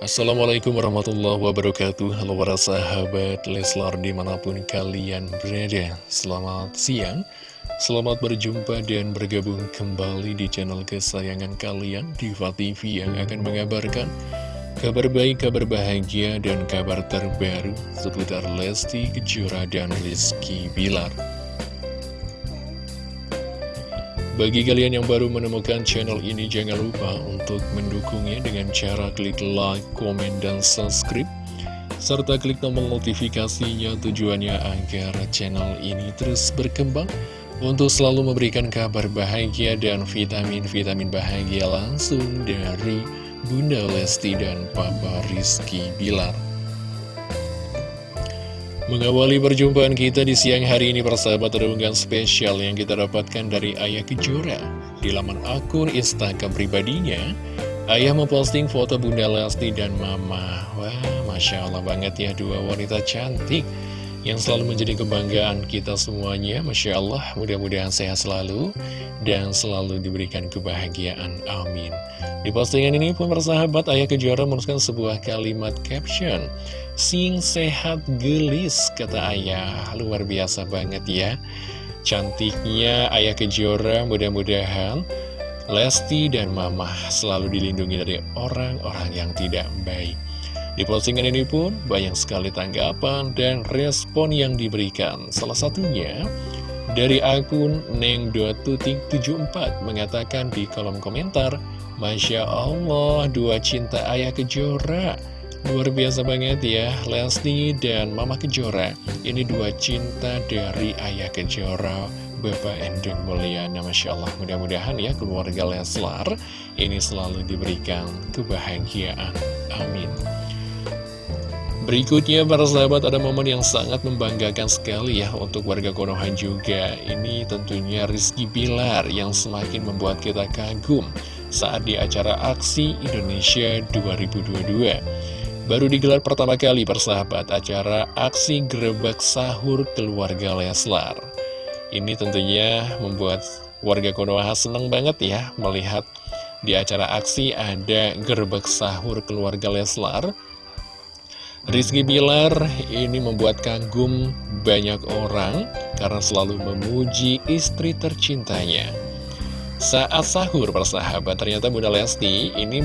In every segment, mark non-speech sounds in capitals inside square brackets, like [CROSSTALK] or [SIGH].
Assalamualaikum warahmatullahi wabarakatuh. Halo para sahabat Leslar di mana pun kalian berada. Selamat siang Selamat berjumpa dan bergabung kembali di channel kesayangan kalian Diva TV yang akan mengabarkan Kabar baik, kabar bahagia, dan kabar terbaru Seputar Lesti Kejora dan Rizky Bilar bagi kalian yang baru menemukan channel ini, jangan lupa untuk mendukungnya dengan cara klik like, komen, dan subscribe. Serta klik tombol notifikasinya tujuannya agar channel ini terus berkembang untuk selalu memberikan kabar bahagia dan vitamin-vitamin bahagia langsung dari Bunda Lesti dan Papa Rizky Bilar. Mengawali perjumpaan kita di siang hari ini persahabat unggahan spesial yang kita dapatkan dari Ayah Kejora. Di laman akun Instagram pribadinya Ayah memposting foto Bunda Lesti dan Mama. Wah, Masya Allah banget ya dua wanita cantik Yang selalu menjadi kebanggaan kita semuanya Masya Allah, mudah-mudahan sehat selalu Dan selalu diberikan kebahagiaan, amin Di postingan ini pun persahabat Ayah Kejora menuliskan sebuah kalimat caption Sing sehat gelis, kata ayah. Luar biasa banget ya. Cantiknya ayah kejora, mudah-mudahan Lesti dan Mama selalu dilindungi dari orang-orang yang tidak baik. Di postingan ini pun banyak sekali tanggapan dan respon yang diberikan. Salah satunya dari akun neng.tutik74 mengatakan di kolom komentar, Masya Allah, dua cinta ayah kejora. Luar biasa banget ya, Lesti dan Mama Kejora. Ini dua cinta dari Ayah Kejora, Bapak Endang Mulyana. Masya Allah, mudah-mudahan ya keluarga Leslar ini selalu diberikan kebahagiaan. Amin. Berikutnya para sahabat ada momen yang sangat membanggakan sekali ya untuk warga Konoha juga Ini tentunya Rizky Bilar yang semakin membuat kita kagum saat di acara Aksi Indonesia 2022 Baru digelar pertama kali persahabat acara aksi gerebek sahur keluarga Leslar. Ini tentunya membuat warga Konoha senang banget ya melihat di acara aksi ada gerebek sahur keluarga Leslar. Rizky Bilar ini membuat kagum banyak orang karena selalu memuji istri tercintanya. Saat sahur persahabat ternyata Bunda Lesti ini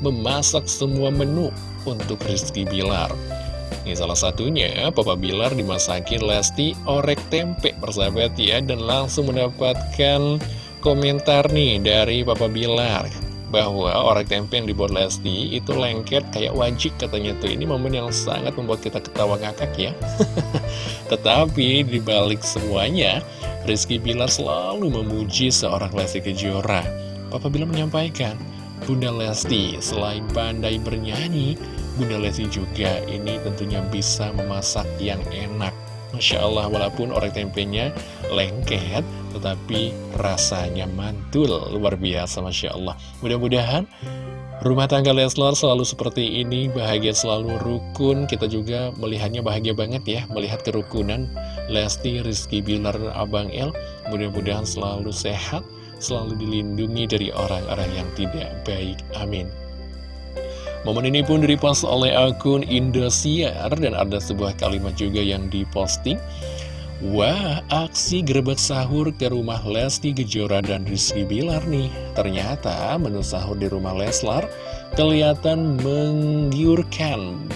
memasak semua menu untuk Rizky Bilar. Ini salah satunya, Papa Bilar dimasakin Lesti orek tempe persahabat ya. Dan langsung mendapatkan komentar nih dari Papa Bilar bahwa orek tempe yang dibuat Lesti itu lengket kayak wajib katanya tuh. Ini momen yang sangat membuat kita ketawa ngakak ya. [LAUGHS] Tetapi dibalik semuanya Rizky Bilar selalu memuji seorang Lesti Kejora. Papa Bilar menyampaikan Bunda Lesti selain pandai bernyanyi, Bunda Lesti juga ini tentunya bisa memasak yang enak. Masya Allah, walaupun orek tempenya lengket, tetapi rasanya mantul, luar biasa, Masya Allah. Mudah-mudahan rumah tangga Leslar selalu seperti ini, bahagia selalu rukun. Kita juga melihatnya bahagia banget ya, melihat kerukunan Lesti, Rizky Bilar, Abang El. Mudah-mudahan selalu sehat, selalu dilindungi dari orang-orang yang tidak baik. Amin. Momen ini pun direpost oleh akun Indosiar dan ada sebuah kalimat juga yang diposting. Wah, aksi gerebek sahur ke rumah Lesti Kejora dan Rizky Bilar nih. Ternyata menu sahur di rumah Leslar kelihatan menggiurkan.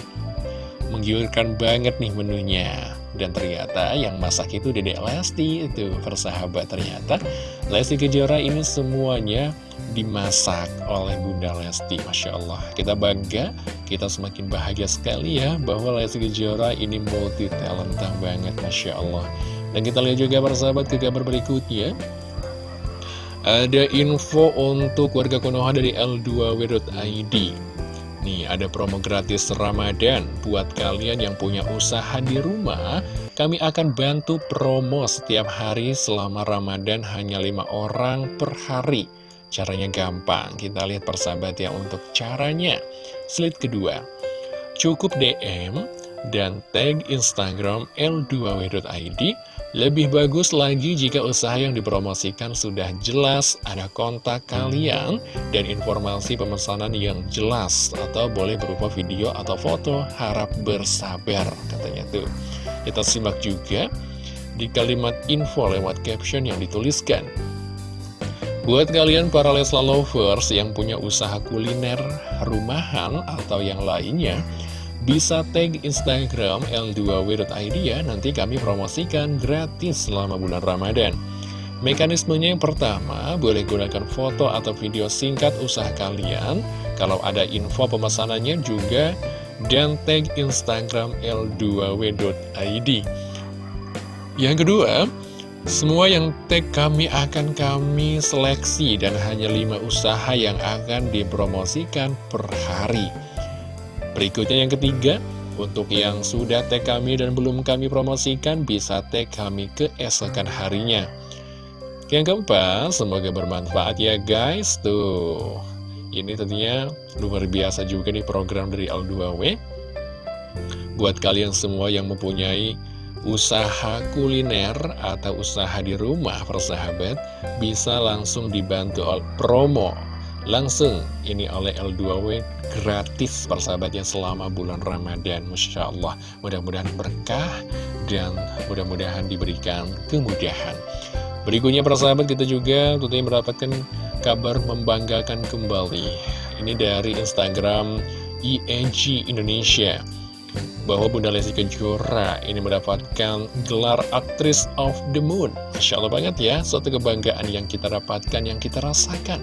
Menggiurkan banget nih menunya. Dan ternyata yang masak itu Dedek Lesti itu persahabat ternyata. Lesti Kejora ini semuanya dimasak oleh Bunda Lesti Masya Allah. Kita bangga kita semakin bahagia sekali ya bahwa Lesti Kejora ini multi talenta banget Masya Allah. Dan kita lihat juga persahabat ke kabar berikutnya. Ada info untuk warga Konoha dari L2W.id Nih, ada promo gratis Ramadan buat kalian yang punya usaha di rumah. Kami akan bantu promo setiap hari selama Ramadan hanya lima orang per hari. Caranya gampang, kita lihat persahabat ya untuk caranya. Slide kedua, cukup DM dan tag Instagram L2W.id. Lebih bagus lagi jika usaha yang dipromosikan sudah jelas, ada kontak kalian, dan informasi pemesanan yang jelas, atau boleh berupa video atau foto, harap bersabar, katanya tuh. Kita simak juga di kalimat info lewat caption yang dituliskan. Buat kalian para Lesla lovers yang punya usaha kuliner, rumahan, atau yang lainnya, bisa tag Instagram L2W.id ya, nanti kami promosikan gratis selama bulan Ramadan. Mekanismenya yang pertama, boleh gunakan foto atau video singkat usaha kalian, kalau ada info pemesanannya juga, dan tag Instagram L2W.id. Yang kedua, semua yang tag kami akan kami seleksi dan hanya 5 usaha yang akan dipromosikan per hari. Berikutnya yang ketiga, untuk yang sudah tag kami dan belum kami promosikan, bisa tag kami keesokan harinya. Yang keempat, semoga bermanfaat ya guys. Tuh, ini tentunya luar biasa juga nih program dari L2W. Buat kalian semua yang mempunyai usaha kuliner atau usaha di rumah persahabat, bisa langsung dibantu promo langsung ini oleh L2W gratis persahabatnya selama bulan Ramadan Masya Allah. Mudah-mudahan berkah dan mudah-mudahan diberikan kemudahan. Berikutnya persahabat kita juga tentunya mendapatkan kabar membanggakan kembali. Ini dari Instagram ING Indonesia. Bahwa Bunda Lesti Kejora ini mendapatkan gelar aktris of the moon. Masya Allah banget ya, suatu kebanggaan yang kita dapatkan, yang kita rasakan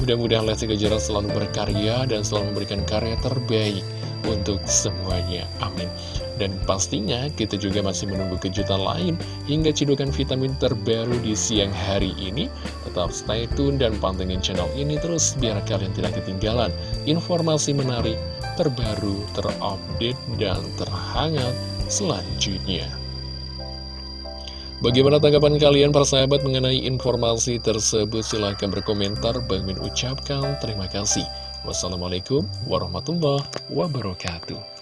Mudah-mudahan Lesti Kejora selalu berkarya dan selalu memberikan karya terbaik untuk semuanya. Amin. Dan pastinya kita juga masih menunggu kejutan lain hingga cidukan vitamin terbaru di siang hari ini. Tetap stay tune dan pantengin channel ini terus biar kalian tidak ketinggalan informasi menarik, terbaru, terupdate, dan terhangat selanjutnya. Bagaimana tanggapan kalian para sahabat mengenai informasi tersebut? Silahkan berkomentar. Bang Min ucapkan terima kasih. Wassalamualaikum warahmatullahi wabarakatuh.